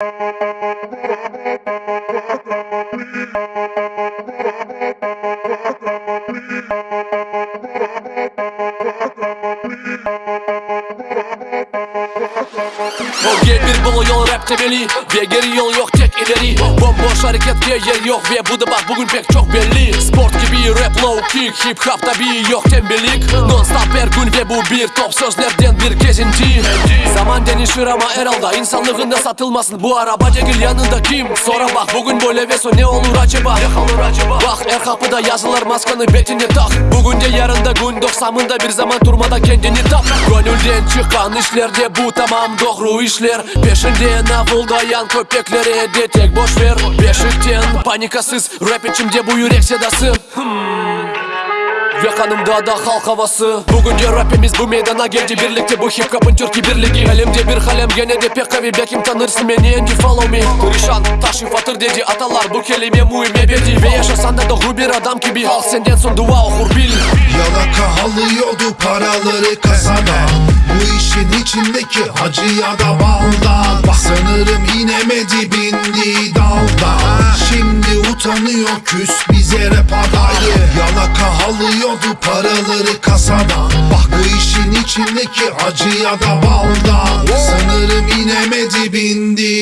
O bir bulu yol rap temeli Ve geri yol yok tek ileri. Bomboş hareket diye yer yok Ve bu da bak bugün pek çok belli. Sport gibi rap low kick Hip hop tabi yok tembellik. Non stop Zaman denişir ama herhalde insanlığında satılmasın. Bu araba cegil yanında kim? Sonra bak bugün böyle ve son ne olur acaba? Ne olur acaba? Bak her kapıda yazılır maskanı betine tak. Bugün de yarın da gün doksamında bir zaman durmadan kendini tap Gönülden çıkan işlerde bu tamam doğru işler. Peşinden avuldayan köpeklere de tek boş ver. Beşikten panikasız rap içimde bu yürek sedası. Ve kanımda da halk havası. Bugün de rapimiz bu meydana geldi. Birlikte bu hip hop'un Türkiye birliği. Elimde bir kalem gene de pek kavi Belki tanırsın beni you follow me. Perişan taşı fatır dedi. Atalar Bu kelime muhim ebedi. Ve yaşasan da doğru bir adam gibi. Halk senden son dua okur bil. Yalaka alıyordu paraları kasadan Bu işin içindeki hacıya da baldan Bak sanırım inemedi Utanıyor küs bize rap adayı. Yalaka alıyordu paraları kasadan Bak bu işin içindeki hacıya da baldan. Sanırım inemedi bindi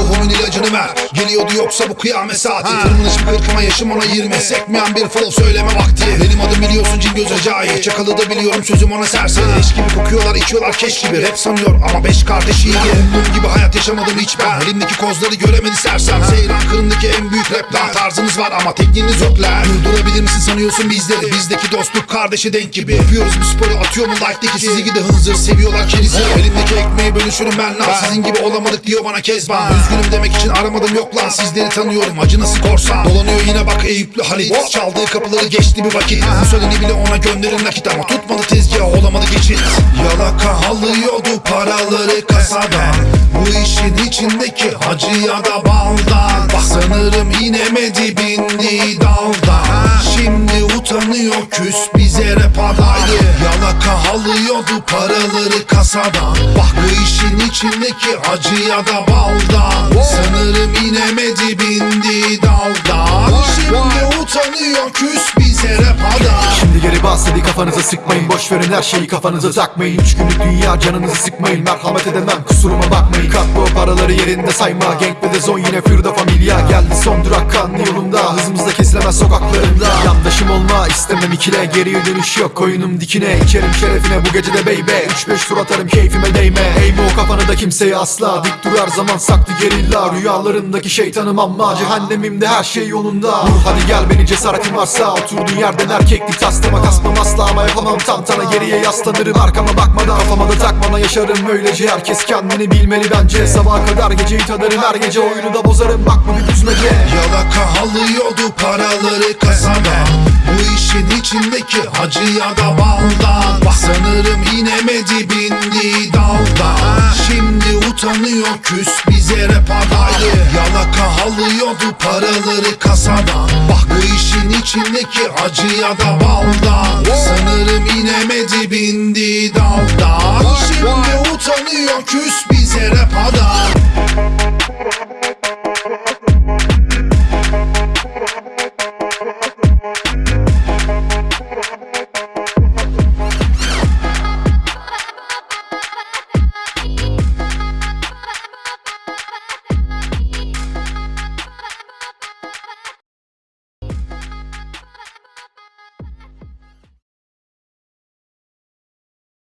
ruhumun ilacını ver. Geliyordu yoksa bu kıyamet saati. Tırmanış bir kırkıma yaşım ona yirmi. Sekmeyen bir flow söyleme vakti. Benim adım biliyorsun cin göz acayip Çakalı da biliyorum sözüm ona serseri Eş gibi kokuyorlar içiyorlar keş gibi. Rap sanıyor ama beş kardeş iyi. Umduğum gibi hayat yaşamadım hiç ben. Elimdeki kozları göremedi sersem. Seyran kırındaki en büyük rap lan Tarzınız var ama tekniğiniz yok. Lan Durdurabilir misin sanıyorsun bizleri? Bizdeki dostluk kardeşi denk gibi. Yapıyoruz bu sporu atıyor mu like'deki Sizi gidi hınzır seviyorlar kerizi Elimdeki ekmeği bölüşürüm ben lan. Sizin gibi olamadık diyor bana kezban. Üzgünüm demek için aramadım yok lan. Sizleri tanıyorum acı nasıl korsan? Dolanıyor yine bak Eyüplü Halit. Çaldığı kapıları geçti bir vakit. Mussolini bile ona gönderin nakit Ama tutmadı tezgah olamadı geçit. Yalaka alıyordu paraları kasadan Bu işin içindeki hacıya da baldan Bak sanırım inemedi bindi daldan Şimdi utanıyor küs bize rap adayı. Yalaka alıyordu paraları kasadan Bak bu işin içindeki acıya da baldan Sanırım inemedi bindi daldan Şimdi utanıyor küs bize rap adayı Şimdi geri bas hadi kafanıza sıkmayın. Boş verin her şeyi kafanıza takmayın. Üç günlük dünya canınızı sıkmayın. Merhamet edemem kusuruma bakmayın. Kat bu paraları yerinde sayma. Gang ve de zon yine fırda familya Geldi son durak kanlı yolunda. Hızımızda kesilemez sokaklarında. Yandaşım olma istemem ikile. Geriye dönüş yok koyunum dikine. İçerim şerefine bu gecede beybe. Üç beş tur atarım keyfime değme. Eğme o kafanı da kimseye asla. Dik durar zaman saklı gerilla. Rüyalarındaki şeytanım ama Cehennemimde her şey yolunda. Vur hadi gel beni cesaretin varsa. Oturduğun yerden erkeklik taslama Kasmam asla ama yapamam. Tantana Geriye yaslanırım. Arkama bakmadan Kafama da takmana yaşarım. Öylece Herkes kendini bilmeli bence. Sabaha kadar geceyi tadarım her gece Oyunu da bozarım. Bak bu bir düzmece Yalaka alıyordu paraları kasadan Bu işin içindeki hacıya da baldan sanırım inemedi bindi daldan Şimdi utanıyor küs bize rap adayı Yalaka alıyordu paraları kasadan Bak bu işin içindeki acıya da baldan Sanırım inemedi bindi daldan Şimdi utanıyor küs bize rap adayı